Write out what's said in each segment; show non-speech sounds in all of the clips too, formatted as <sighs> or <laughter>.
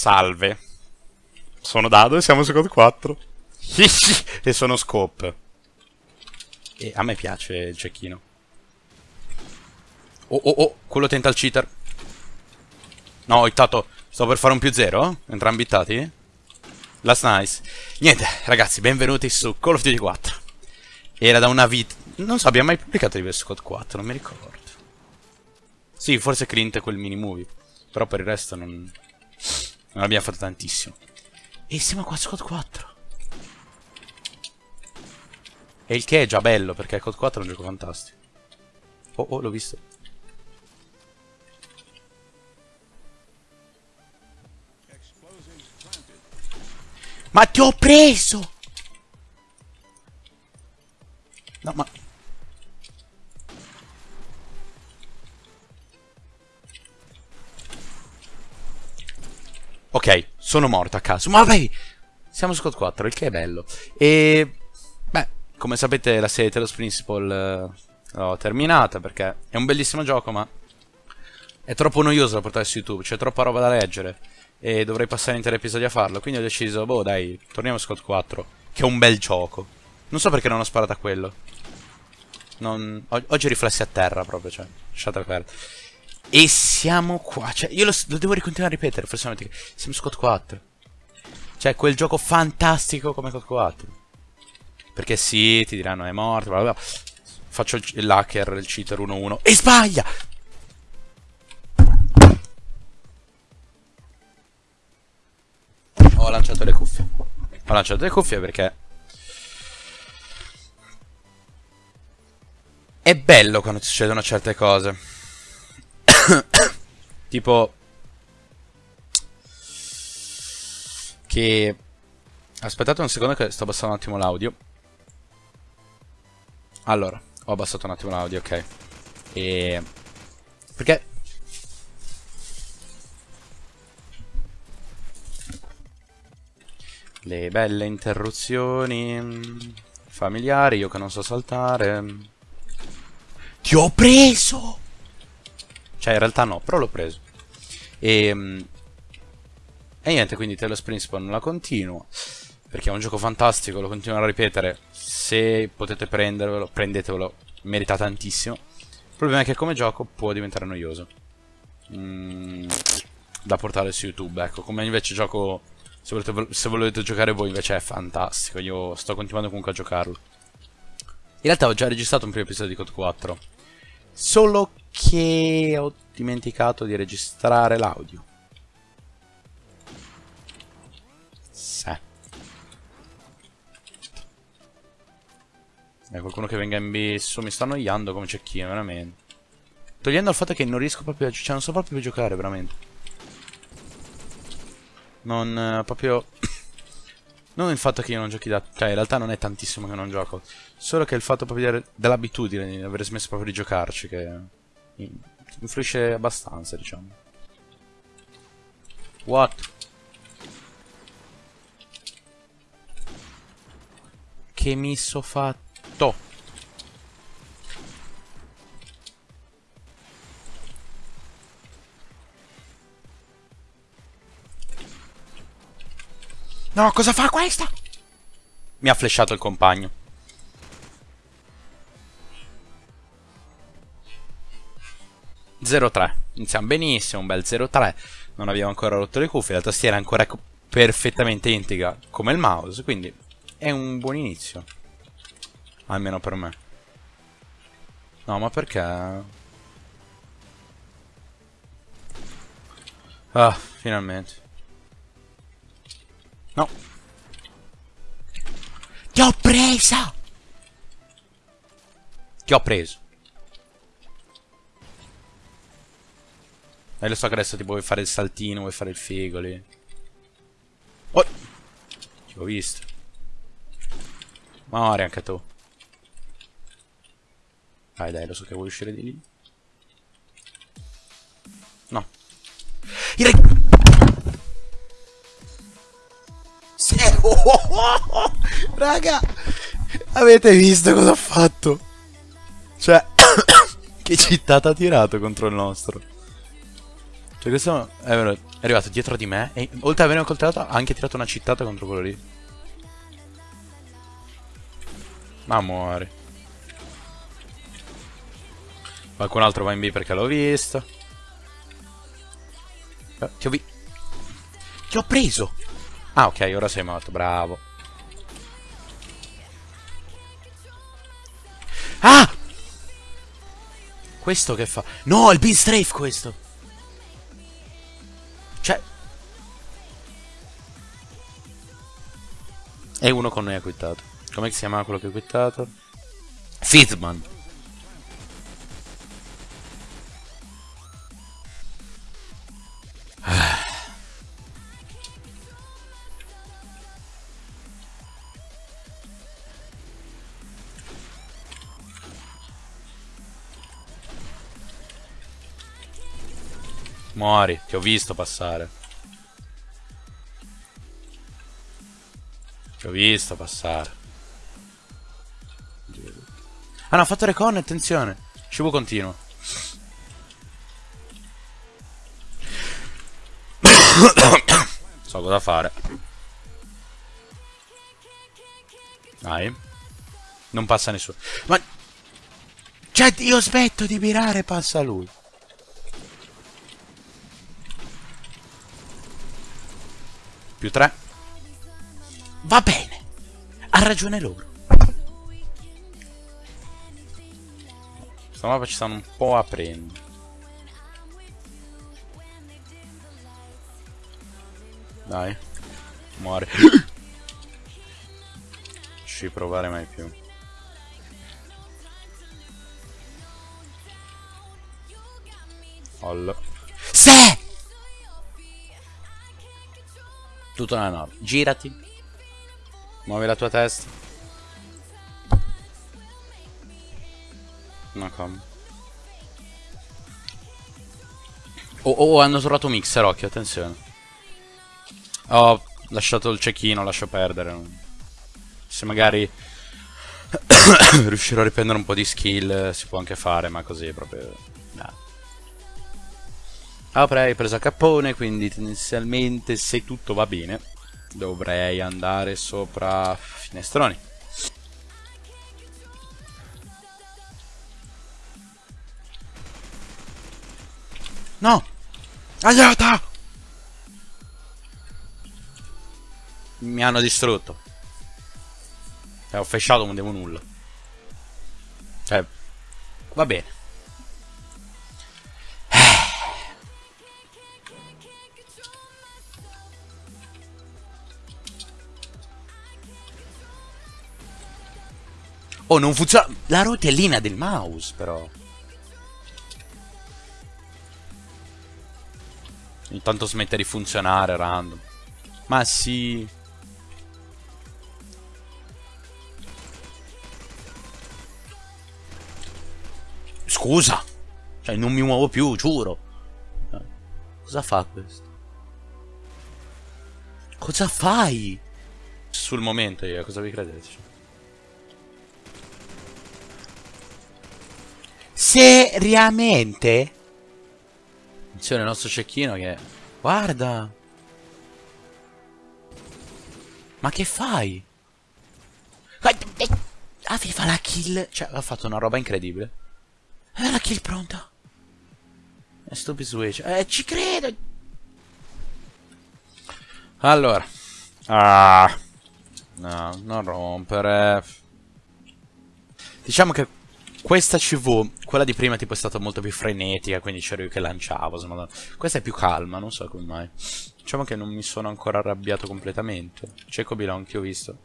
Salve. Sono Dado e siamo su Code 4. <laughs> e sono Scope. E a me piace il cecchino. Oh oh oh, quello tenta il cheater. No, hittato. Sto per fare un più zero? Entrambi hittati? Last nice. Niente, ragazzi, benvenuti su Call of Duty 4. Era da una vita... Non so, abbiamo mai pubblicato diverso Code 4, non mi ricordo. Sì, forse Clint e quel mini movie. Però per il resto non... Non abbiamo fatto tantissimo. E siamo qua su Code 4. E il che è già bello, perché Code 4 è un gioco fantastico. Oh, oh, l'ho visto. Ma ti ho preso! No, ma... Sono morto a caso. Ma vabbè, siamo su Code 4, il che è bello. E... Beh, come sapete la serie Talos Principle uh, l'ho terminata perché è un bellissimo gioco, ma... È troppo noioso da portare su YouTube, c'è troppa roba da leggere e dovrei passare interi episodi a farlo. Quindi ho deciso, boh dai, torniamo a Scott 4, che è un bel gioco. Non so perché non ho sparato a quello. Non... Oggi riflessi a terra proprio, cioè, lasciate perdere. E siamo qua, cioè, io lo, lo devo continuare a ripetere, forse siamo Scott 4. Cioè, quel gioco fantastico come Scott 4. Perché sì, ti diranno è morto, bla bla. Faccio l'hacker, il cheater 1-1 e sbaglia! ho lanciato le cuffie. Ho lanciato le cuffie perché... È bello quando succedono certe cose. <coughs> tipo... Che... Aspettate un secondo che sto abbassando un attimo l'audio. Allora, ho abbassato un attimo l'audio, ok. E... Perché Le belle interruzioni familiari, io che non so saltare. Ti ho preso! Cioè, in realtà no, però l'ho preso. E, ehm, e niente, quindi Talos Principle non la continuo. Perché è un gioco fantastico, lo continuo a ripetere. Se potete prendervelo, prendetevelo, merita tantissimo. Il problema è che come gioco può diventare noioso. Mm, da portare su YouTube, ecco. Come invece gioco se volete, se volete giocare voi invece è fantastico, io sto continuando comunque a giocarlo. In realtà ho già registrato un primo episodio di Code 4, solo che ho dimenticato di registrare l'audio. Sì. È qualcuno che venga in bisso, mi sta annoiando come cecchino, veramente. Togliendo il fatto che non riesco proprio a... Cioè non so proprio più giocare, veramente. Non eh, proprio... <coughs> non il fatto che io non giochi da... Cioè, in realtà non è tantissimo che non gioco. Solo che il fatto proprio dell'abitudine di aver smesso proprio di giocarci che... Influisce abbastanza, diciamo. What? Che mi so fatto? No, cosa fa questa? Mi ha flashato il compagno. ...0-3. Iniziamo benissimo, un bel 0-3. Non abbiamo ancora rotto le cuffie, la tastiera è ancora perfettamente integra come il mouse, quindi è un buon inizio. Almeno per me. No, ma perché... Ah, finalmente. No. Ti ho presa! Ti ho preso. E lo so che adesso ti vuoi fare il saltino, vuoi fare il figo lì. Oh! Ti ho visto. Muori anche tu. Dai, dai, lo so che vuoi uscire di lì. No. Il <laughs> Raga, avete visto cosa ho fatto? Cioè, <coughs> che città ha tirato contro il nostro? Cioè questo è, è arrivato dietro di me e oltre ad avermi coltellato ha anche tirato una cittata contro quello lì. Ma muore. Qualcun altro va in B perché l'ho visto. Eh, ti ho vi... Ti ho preso! Ah ok, ora sei morto, bravo. Ah! Questo che fa? No, il bean strafe questo! E uno con noi ha quittato. Come si chiama quello che ha quittato? Fitman. <sighs> Muori, ti ho visto passare. Ti ho visto passare. Ah no, ha fatto recon, attenzione. Cibo continuo. <coughs> so cosa fare. Dai. Non passa nessuno. Ma... Cioè, io smetto di mirare passa lui. Più 3. Va bene. Ha ragione loro. Questa mappa ci stanno un po' aprendo. Dai. Muore. <coughs> ci provare mai più. Ollo. Se! Tutto nella norma. Girati. Muovi la tua testa. No, come. Oh, oh, hanno trovato mixer, occhio, attenzione. Ho lasciato il cecchino, lascio perdere. Se magari <coughs> riuscirò a riprendere un po' di skill si può anche fare, ma così proprio... No. Avrei preso a cappone, quindi tendenzialmente se tutto va bene dovrei andare sopra finestroni. No! Aiuto! Mi hanno distrutto. E ho fasciato non devo nulla. Cioè, va bene. Oh, non funziona... La rotellina del mouse, però. Intanto smette di funzionare, random. Ma sì... Scusa! Cioè, non mi muovo più, giuro. Cosa fa questo? Cosa fai? Sul momento io, cosa vi credete? Seriamente? Attenzione il nostro cecchino che... Guarda! Ma che fai? Aveva la kill... Cioè, ha fatto una roba incredibile. Aveva la kill pronta. È stupid switch. Eh, ci credo! Allora. Ah. No, non rompere. Diciamo che questa CV, quella di prima tipo è stata molto più frenetica, quindi c'ero io che lanciavo, insomma. Questa è più calma, non so come mai. Diciamo che non mi sono ancora arrabbiato completamente. C'è Cobilon che ho visto.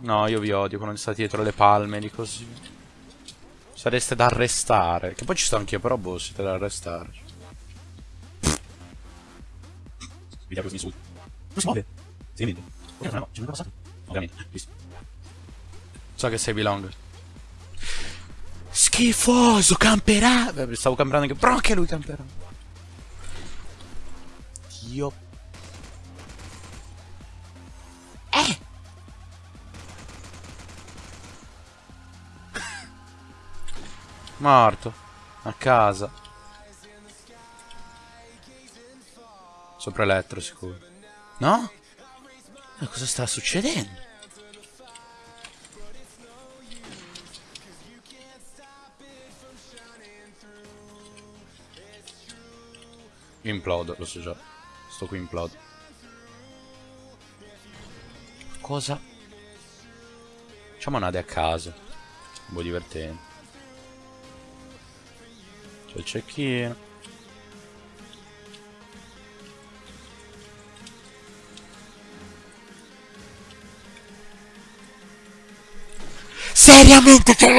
No, io vi odio quando state dietro le palme di così. Sareste da arrestare. Che poi ci sto anch'io, però boh, siete da arrestare. Vediamo questo insulto. Non si muove. Si vede. Ok, no, ci è passato. Ovviamente, visto. So che sei Belong. Schifoso, camperà. Stavo camperando anche. Però anche lui camperà. Dio. Eh! <laughs> Morto. A casa. Sopra elettro sicuro. No? Ma cosa sta succedendo? Implodo, lo so già. Sto qui implodo. Cosa? Facciamo nade a caso. Un po' divertente. C'è il cecchino. Seriamente c'è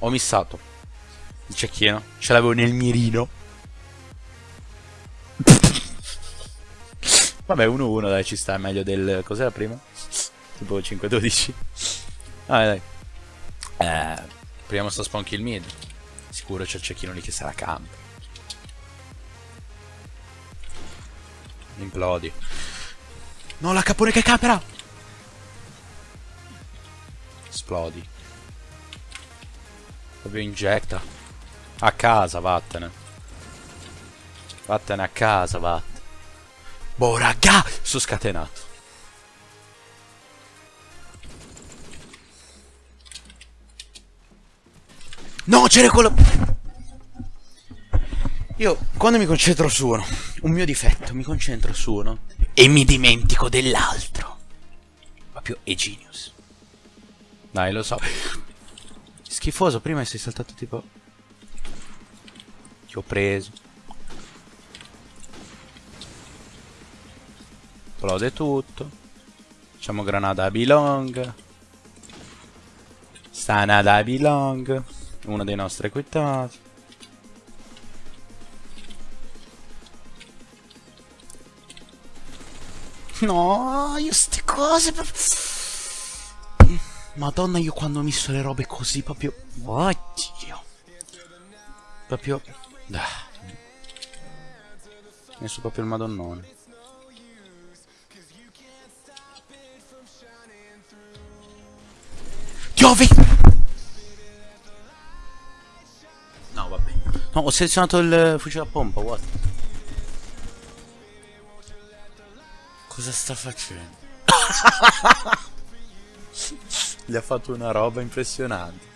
Ho missato il cecchino. Ce l'avevo nel mirino. <laughs> Vabbè, 1-1, dai, ci sta. È meglio del... Cos'era prima? Tipo 5-12. Dai, dai. Eh, proviamo sto spawn kill mid. Sicuro c'è il cecchino lì che sarà camp. Implodi. No, la capone che capera! Esplodi. Proprio injecta. A casa, vattene. Vattene a casa, vattene. Boh, raga! Sono scatenato. No, c'era quello... Io, quando mi concentro su uno, un mio difetto, mi concentro su uno e mi dimentico dell'altro. Proprio è genius. Dai, lo so. Schifoso, prima sei saltato tipo... Ti ho preso. Esplode tutto. Facciamo granata Bilong. Sanada a Bilong. Uno dei nostri equitati. No, io ste cose... Madonna, io quando ho messo le robe così proprio... Oddio. Proprio... Ah. Messo proprio il madonnone. Piove! No, vabbè. No, ho selezionato il fucile a pompa, what? Cosa sta facendo? <laughs> Gli ha fatto una roba impressionante.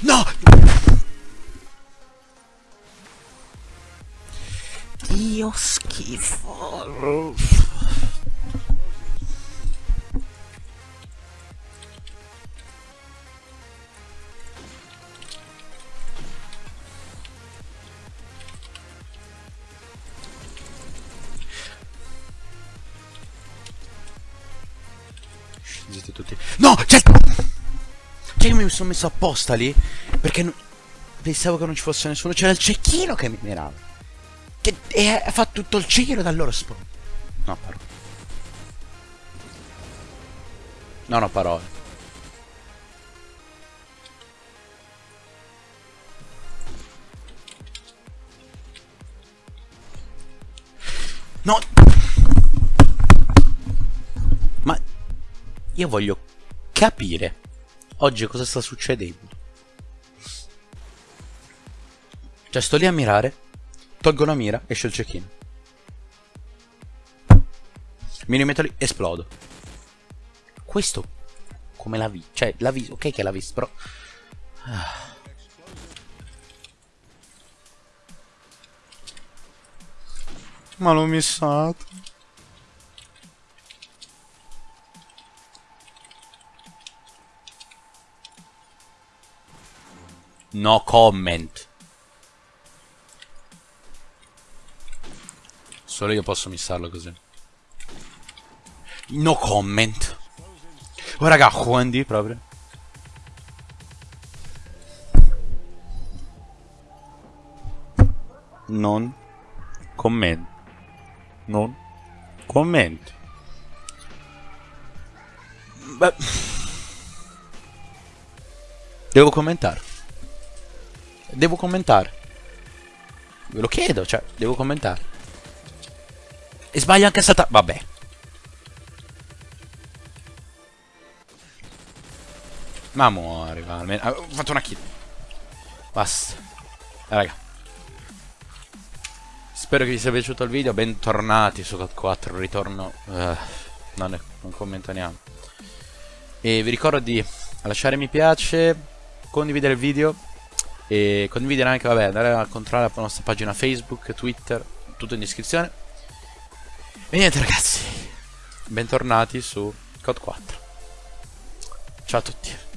No! Dio schifo. Scendete tutti. No! C'è... Cioè io mi sono messo apposta lì perché non... pensavo che non ci fosse nessuno. C'era il cecchino che mi mirava. Che e fatto tutto il giro dal loro spawn. No, parole. No, no, parole. No! Io voglio capire oggi cosa sta succedendo. Cioè, sto lì a mirare Tolgo la mira, esce il cecchino. Mi rimetto lì, esplodo. Questo, come l'ha visto? Cioè, l'ha visto, ok che l'ha visto, però... Ah. Ma l'ho missato. No comment. Solo io posso missarlo così. No comment. Oh raga, Juandi proprio. Non comment. Non comment. Beh. Devo commentare. Devo commentare. Ve lo chiedo, cioè, devo commentare. E sbaglio anche a saltare. Vabbè. Ma muori, va. Almeno... Ho fatto una kill. Basta. Eh, raga. Spero che vi sia piaciuto il video. Bentornati su COD 4. Ritorno. Uh, non, ne, non commento neanche. E vi ricordo di lasciare mi piace, condividere il video e condividere anche, vabbè, andare a controllare la nostra pagina Facebook, Twitter, tutto in descrizione. E niente ragazzi, bentornati su COD 4. Ciao a tutti.